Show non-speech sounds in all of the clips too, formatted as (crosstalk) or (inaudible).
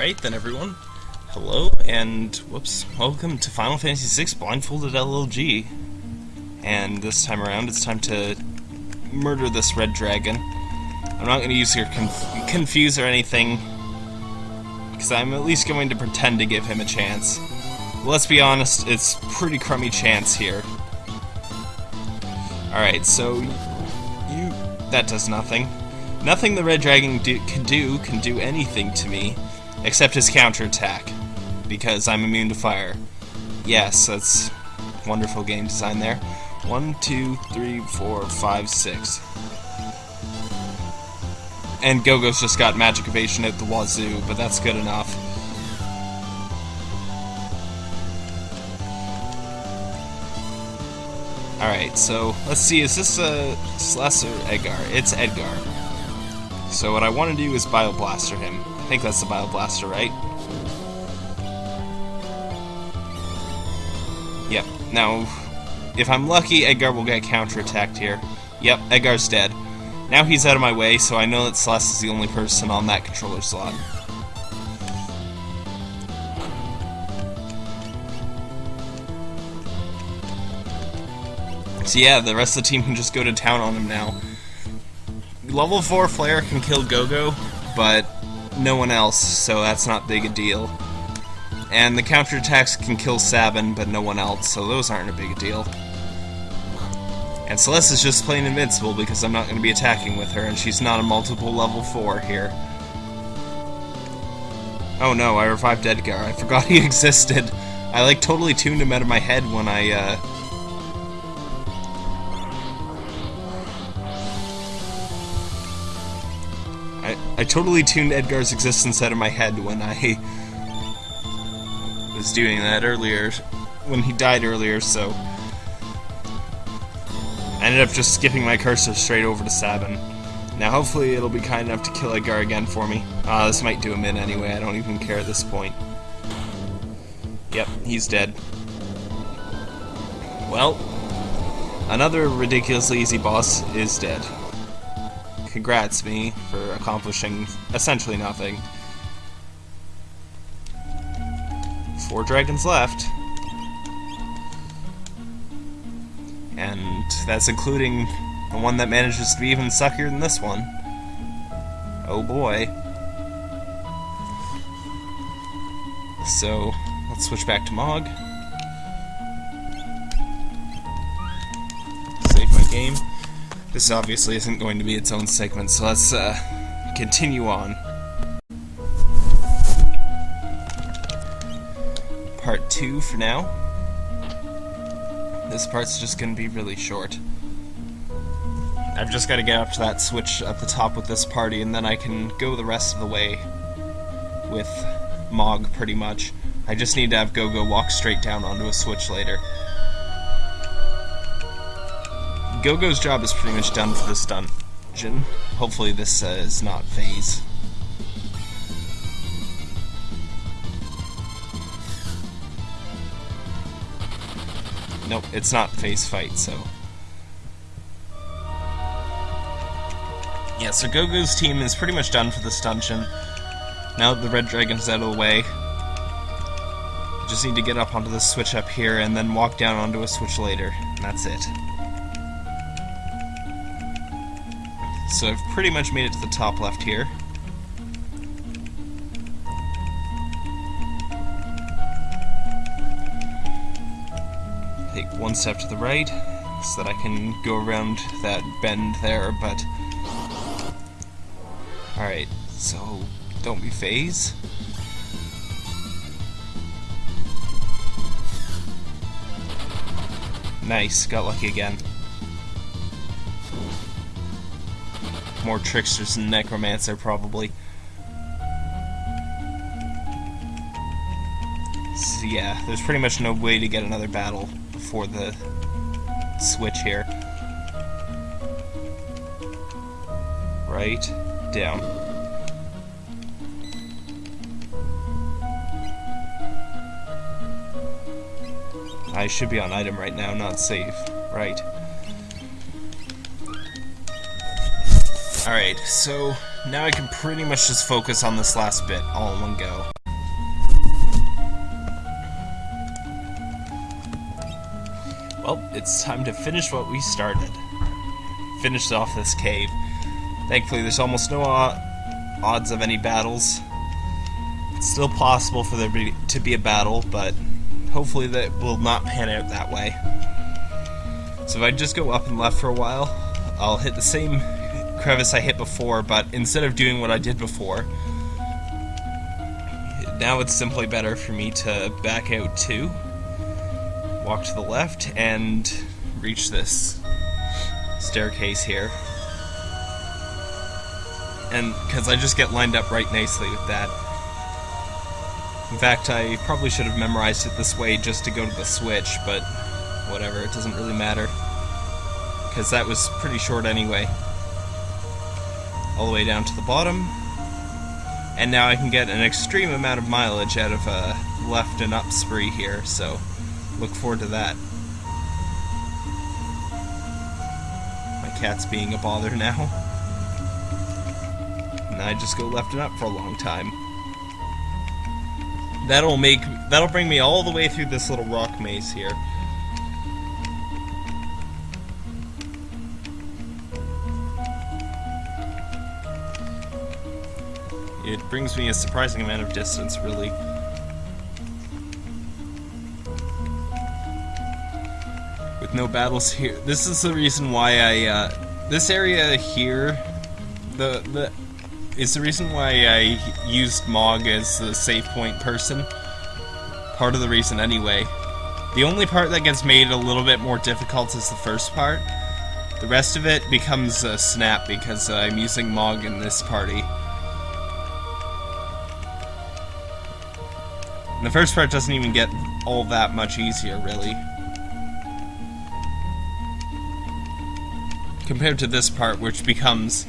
Alright then everyone, hello and whoops, welcome to Final Fantasy VI Blindfolded LLG. And this time around it's time to murder this red dragon. I'm not going to use your conf confuse or anything, because I'm at least going to pretend to give him a chance. let's be honest, it's pretty crummy chance here. Alright, so you... that does nothing. Nothing the red dragon do, can do can do anything to me, except his counterattack, because I'm immune to fire. Yes, that's wonderful game design there. One, two, three, four, five, six. And Gogo's just got magic evasion at the wazoo, but that's good enough. Alright, so let's see, is this a or Edgar? It's Edgar. So what I want to do is Bioblaster him. Think that's the Bioblaster, right? Yep. Now, if I'm lucky, Edgar will get counterattacked here. Yep, Edgar's dead. Now he's out of my way, so I know that Celes is the only person on that controller slot. So yeah, the rest of the team can just go to town on him now. Level 4 Flare can kill Gogo, but no one else, so that's not big a deal. And the counterattacks can kill Sabin, but no one else, so those aren't a big deal. And Celes is just plain invincible because I'm not going to be attacking with her, and she's not a multiple level 4 here. Oh no, I revived Edgar. I forgot he (laughs) existed. I like totally tuned him out of my head when I uh, I, totally tuned Edgar's existence out of my head when I was doing that earlier, when he died earlier, so I ended up just skipping my cursor straight over to Sabin. Now hopefully it'll be kind enough to kill Edgar again for me. Uh, this might do him in anyway, I don't even care at this point. Yep, he's dead. Well, another ridiculously easy boss is dead congrats me for accomplishing essentially nothing. Four dragons left. And that's including the one that manages to be even suckier than this one. Oh boy. So, let's switch back to Mog. Save my game. This obviously isn't going to be its own segment, so let's uh, continue on. Part 2 for now. This part's just going to be really short. I've just got to get up to that switch at the top with this party, and then I can go the rest of the way with Mog, pretty much. I just need to have Gogo walk straight down onto a switch later. Gogo's job is pretty much done for this dungeon. Hopefully this uh, is not phase. Nope, it's not phase fight, so... Yeah, so Gogo's team is pretty much done for this dungeon. Now that the Red Dragon's out of the way, just need to get up onto the switch up here and then walk down onto a switch later. And that's it. So I've pretty much made it to the top left here. Take one step to the right so that I can go around that bend there, but... Alright, so don't be phase. Nice, got lucky again. More tricksters than necromancer probably. So yeah, there's pretty much no way to get another battle before the switch here. Right, down. I should be on item right now, not save. Right. Alright, so now I can pretty much just focus on this last bit all in one go. Well, it's time to finish what we started. Finish off this cave. Thankfully, there's almost no odds of any battles. It's still possible for there to be a battle, but hopefully that will not pan out that way. So if I just go up and left for a while, I'll hit the same crevice I hit before, but instead of doing what I did before, now it's simply better for me to back out too, walk to the left, and reach this staircase here. And because I just get lined up right nicely with that. In fact, I probably should have memorized it this way just to go to the switch, but whatever, it doesn't really matter. Because that was pretty short anyway all the way down to the bottom. And now I can get an extreme amount of mileage out of a left and up spree here, so look forward to that. My cat's being a bother now. And I just go left and up for a long time. That'll make that'll bring me all the way through this little rock maze here. It brings me a surprising amount of distance, really. With no battles here. This is the reason why I, uh, this area here, the, the, is the reason why I used Mog as the save point person. Part of the reason, anyway. The only part that gets made a little bit more difficult is the first part. The rest of it becomes a snap because uh, I'm using Mog in this party. And the first part doesn't even get all that much easier, really. Compared to this part, which becomes...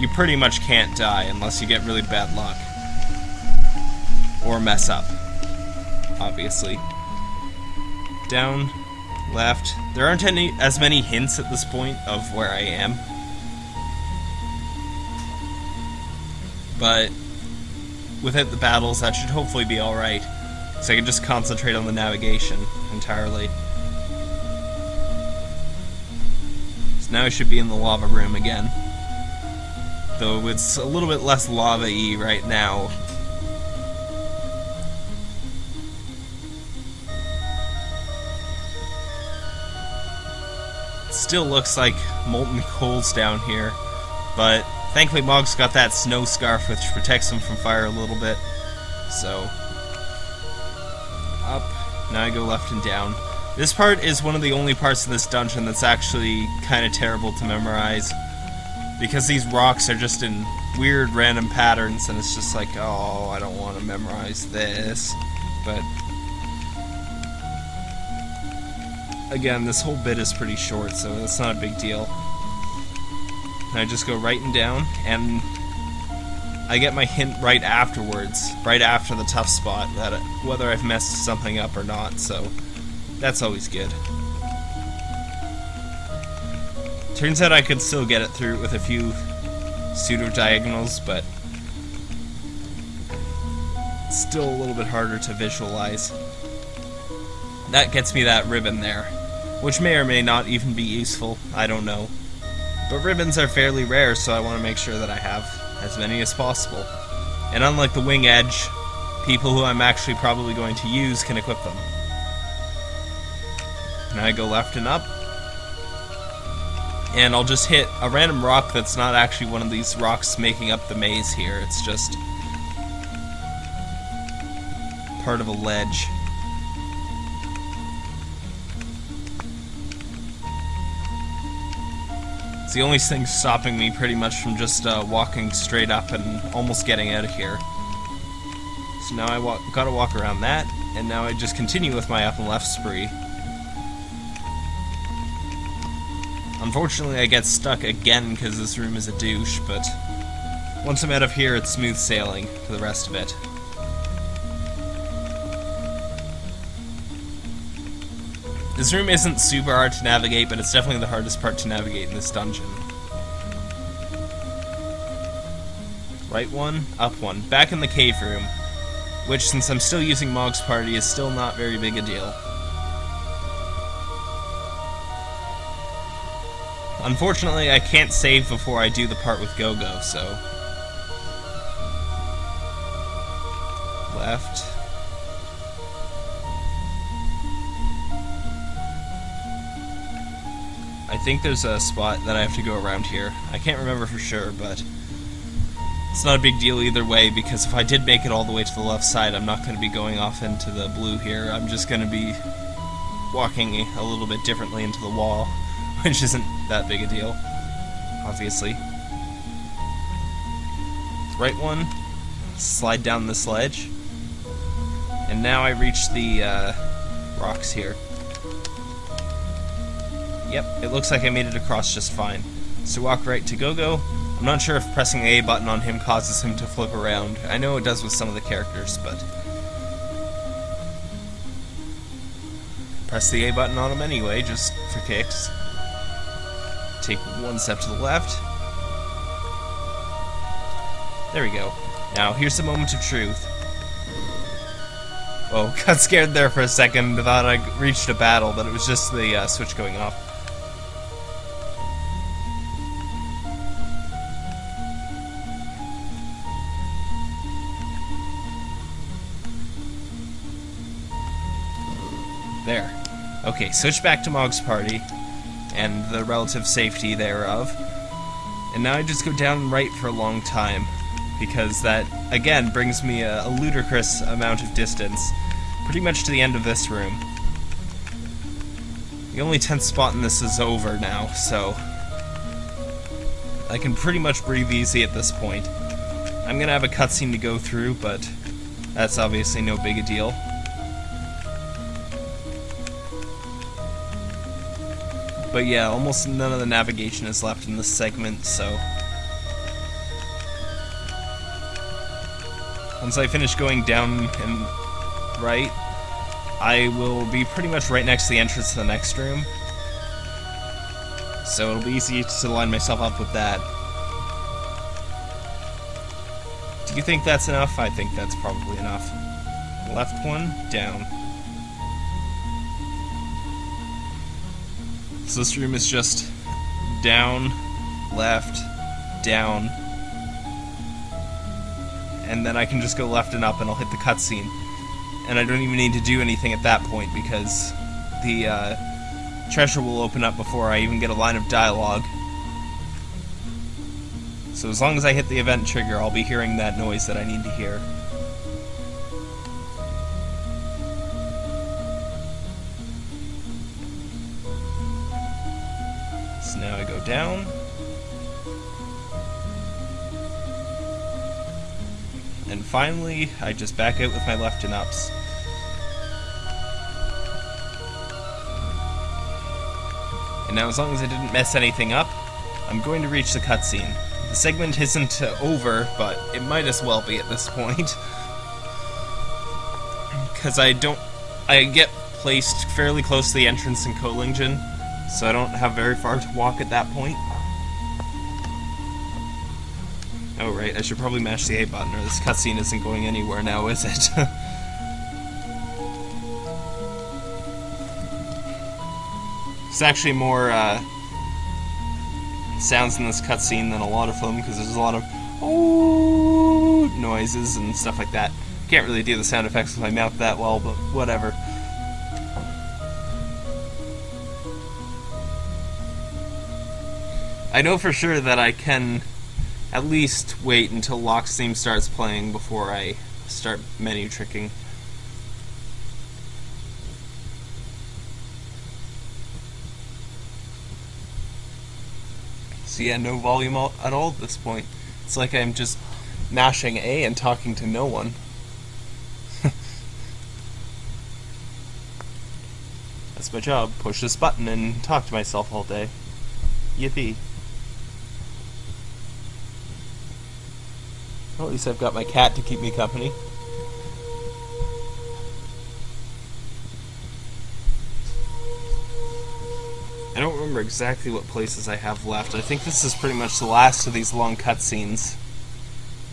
You pretty much can't die unless you get really bad luck. Or mess up. Obviously. Down, left. There aren't any as many hints at this point of where I am. But without the battles, that should hopefully be alright. So I can just concentrate on the navigation entirely. So now I should be in the lava room again. Though it's a little bit less lava-y right now. Still looks like molten coals down here, but thankfully Mog's got that snow scarf which protects him from fire a little bit, so up, now I go left and down. This part is one of the only parts of this dungeon that's actually kind of terrible to memorize. Because these rocks are just in weird random patterns and it's just like, oh, I don't want to memorize this. But again, this whole bit is pretty short, so it's not a big deal. And I just go right and down, and I get my hint right afterwards, right after the tough spot, that it, whether I've messed something up or not, so that's always good. Turns out I could still get it through with a few pseudo-diagonals, but still a little bit harder to visualize. That gets me that ribbon there, which may or may not even be useful, I don't know. But ribbons are fairly rare, so I want to make sure that I have as many as possible. And unlike the Wing Edge, people who I'm actually probably going to use can equip them. And I go left and up. And I'll just hit a random rock that's not actually one of these rocks making up the maze here. It's just part of a ledge. The only thing stopping me pretty much from just uh, walking straight up and almost getting out of here. So now I gotta walk around that, and now I just continue with my up and left spree. Unfortunately, I get stuck again because this room is a douche, but once I'm out of here, it's smooth sailing for the rest of it. This room isn't super hard to navigate, but it's definitely the hardest part to navigate in this dungeon. Right one, up one. Back in the cave room. Which, since I'm still using Mog's Party, is still not very big a deal. Unfortunately, I can't save before I do the part with Gogo, so... Left. I think there's a spot that I have to go around here. I can't remember for sure, but... It's not a big deal either way, because if I did make it all the way to the left side, I'm not going to be going off into the blue here. I'm just going to be walking a little bit differently into the wall, (laughs) which isn't that big a deal, obviously. Right one, slide down this ledge, and now I reach the uh, rocks here. Yep, it looks like I made it across just fine. So walk right to Gogo, I'm not sure if pressing the A button on him causes him to flip around. I know it does with some of the characters, but... Press the A button on him anyway, just for kicks. Take one step to the left. There we go. Now, here's the moment of truth. Oh, (laughs) got scared there for a second, thought I reached a battle, but it was just the uh, switch going off. There. Okay, switch back to Mog's party, and the relative safety thereof. And now I just go down right for a long time, because that, again, brings me a, a ludicrous amount of distance, pretty much to the end of this room. The only tense spot in this is over now, so... I can pretty much breathe easy at this point. I'm gonna have a cutscene to go through, but that's obviously no big a deal. But yeah, almost none of the navigation is left in this segment, so... Once I finish going down and right, I will be pretty much right next to the entrance to the next room. So it'll be easy to line myself up with that. Do you think that's enough? I think that's probably enough. Left one, down. So this room is just down, left, down, and then I can just go left and up and I'll hit the cutscene. And I don't even need to do anything at that point because the uh, treasure will open up before I even get a line of dialogue. So as long as I hit the event trigger, I'll be hearing that noise that I need to hear. Down. And finally, I just back out with my left and ups. And now as long as I didn't mess anything up, I'm going to reach the cutscene. The segment isn't uh, over, but it might as well be at this point. (laughs) Because I don't... I get placed fairly close to the entrance in Kohlingen, so I don't have very far to walk at that point. Oh right, I should probably mash the A button or this cutscene isn't going anywhere now, is it? (laughs) it's actually more uh, sounds in this cutscene than a lot of them because there's a lot of oh noises and stuff like that. Can't really do the sound effects with my mouth that well, but whatever. I know for sure that I can at least wait until Locke's theme starts playing before I start menu tricking. So yeah, no volume at all at this point. It's like I'm just mashing A and talking to no one. (laughs) That's my job. Push this button and talk to myself all day. Yippee. Well, at least I've got my cat to keep me company. I don't remember exactly what places I have left. I think this is pretty much the last of these long cutscenes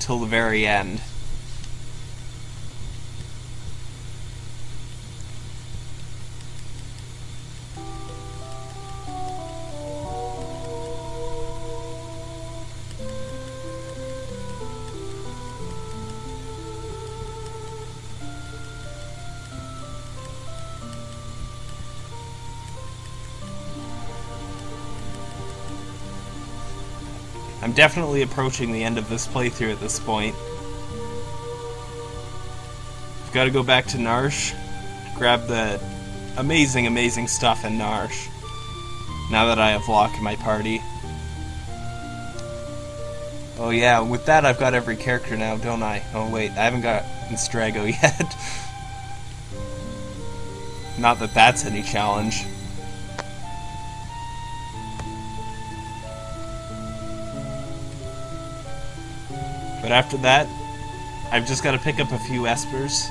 till the very end. I'm definitely approaching the end of this playthrough at this point. I've got to go back to Narshe, grab the amazing, amazing stuff in Narshe, now that I have Locke in my party. Oh yeah, with that I've got every character now, don't I? Oh wait, I haven't got Strago (laughs) yet. Not that that's any challenge. But after that, I've just got to pick up a few espers.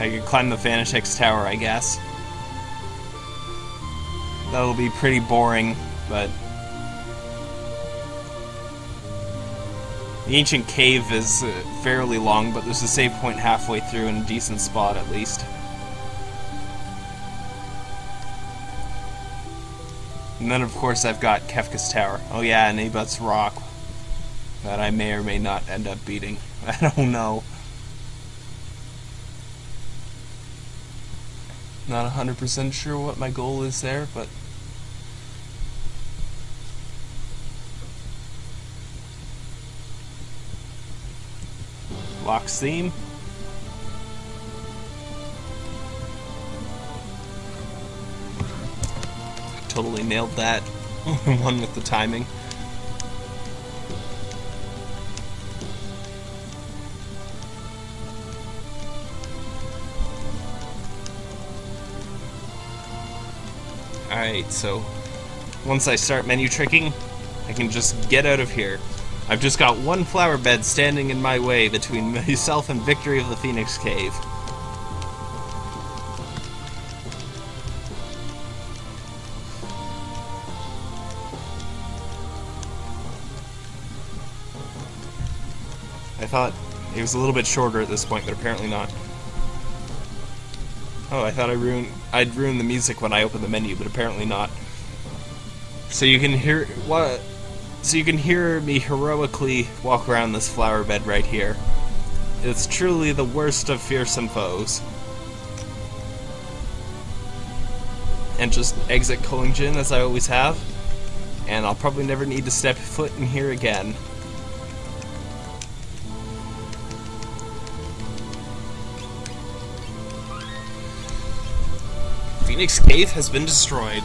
I can climb the Fanatic's Tower, I guess. That'll be pretty boring, but... The ancient cave is uh, fairly long, but there's a save point halfway through in a decent spot at least. And then, of course, I've got Kefka's Tower. Oh yeah, and Abut's Rock. That I may or may not end up beating. (laughs) I don't know. Not 100% sure what my goal is there, but... Locke's theme. Totally nailed that. (laughs) One with the timing. Alright, so once I start menu tricking, I can just get out of here. I've just got one flower bed standing in my way between (laughs) myself and Victory of the Phoenix Cave. Thought it was a little bit shorter at this point, but apparently not. Oh, I thought I ruined I'd ruined the music when I opened the menu, but apparently not. So you can hear what so you can hear me heroically walk around this flower bed right here. It's truly the worst of fearsome foes. And just exit Kohlingen as I always have. And I'll probably never need to step foot in here again. Phoenix Cave has been destroyed.